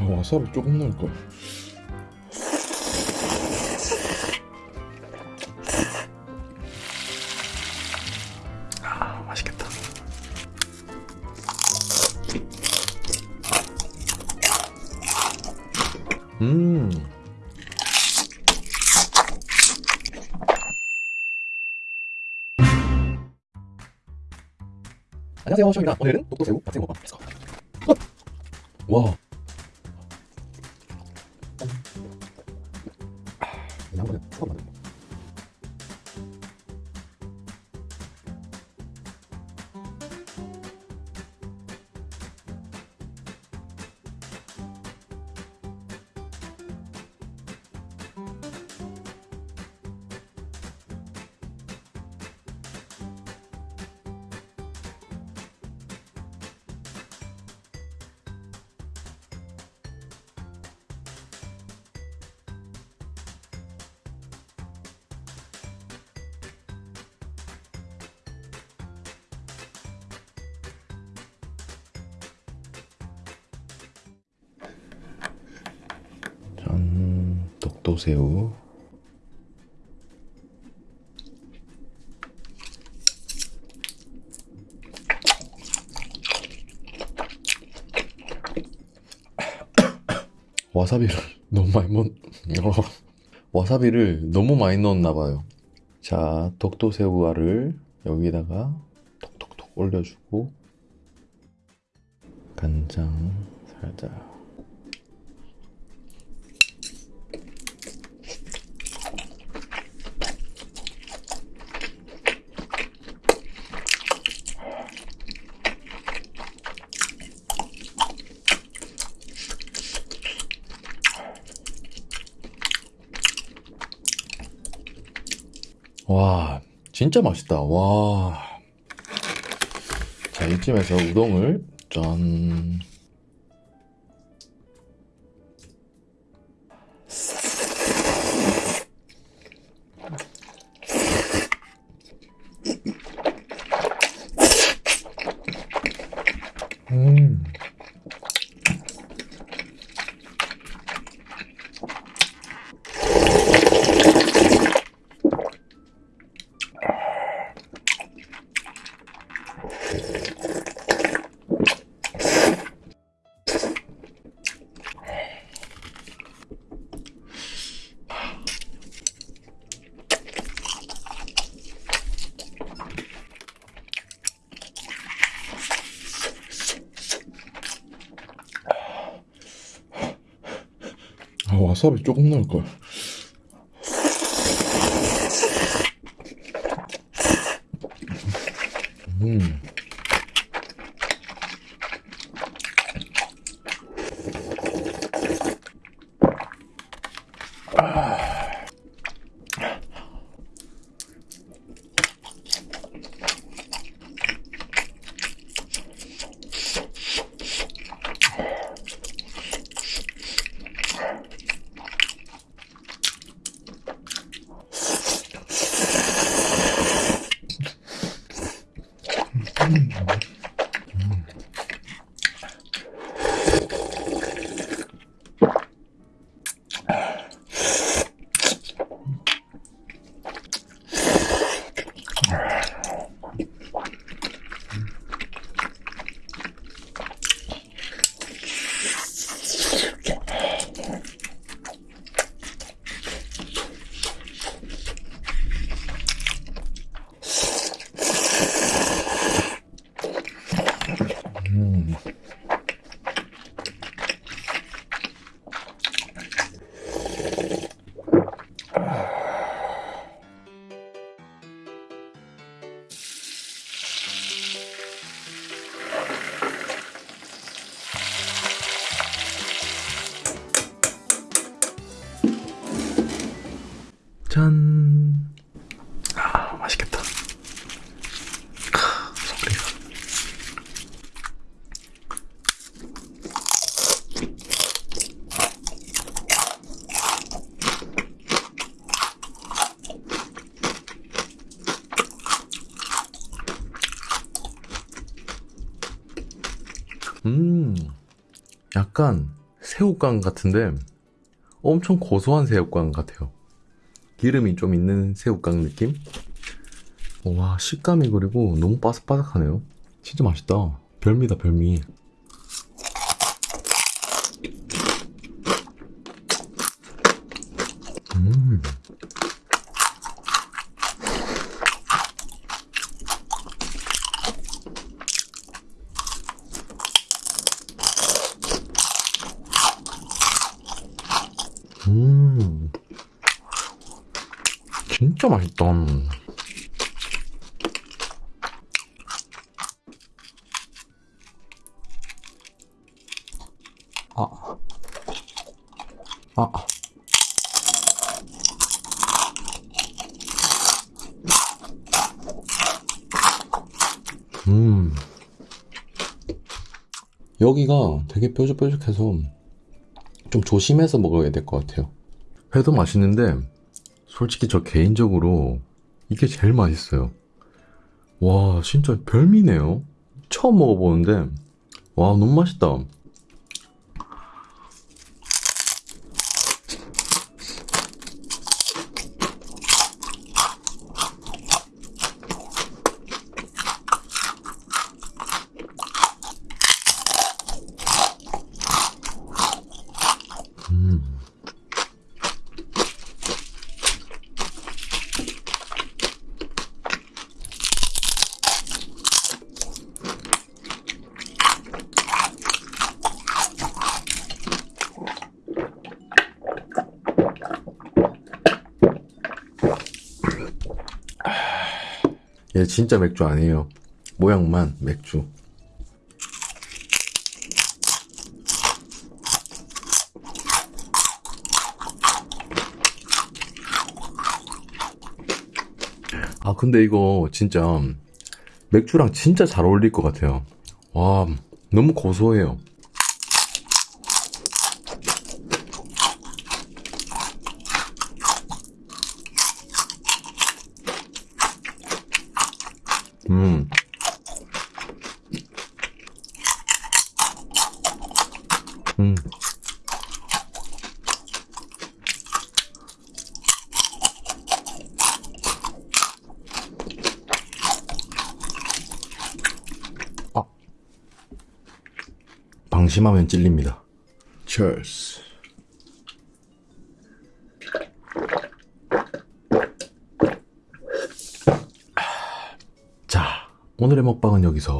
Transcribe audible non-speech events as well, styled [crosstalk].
아, 와사비 조금 넣을걸. 아, 맛있겠다. 음. 안녕하세요, 쇼입니다. 오늘은 독도새우 박새우 먹방. 렛츠고. 와. 도새우. [coughs] 와사비를 [coughs] 너무 많이 넣, 어, [coughs] 와사비를 너무 많이 넣었나 봐요. 자, 독도새우알을 여기다가 톡톡톡 올려주고 간장 살짝. 와, 진짜 맛있다. 와. 자, 이쯤에서 우동을 짠. 와사비 조금 넣을 걸. 음. Mm-hmm. 음. 약간 새우깡 같은데 엄청 고소한 새우깡 같아요. 기름이 좀 있는 새우깡 느낌? 와 식감이 그리고 너무 바삭바삭하네요. 진짜 맛있다. 별미다 별미. 음. 음. 진짜 맛있다. 아. 아. 음. 여기가 되게 뾰족뾰족해서 좀 조심해서 먹어야 될 것 같아요. 회도 맛있는데, 솔직히 저 개인적으로 이게 제일 맛있어요. 와, 진짜 별미네요. 처음 먹어보는데, 와, 너무 맛있다. 음. 얘 진짜 맥주 아니에요. 모양만 맥주. 아, 근데 이거 진짜 맥주랑 진짜 잘 어울릴 것 같아요. 와, 너무 고소해요. 음. 음. 아. 방심하면 찔립니다. Cheers. 오늘의 먹방은 여기서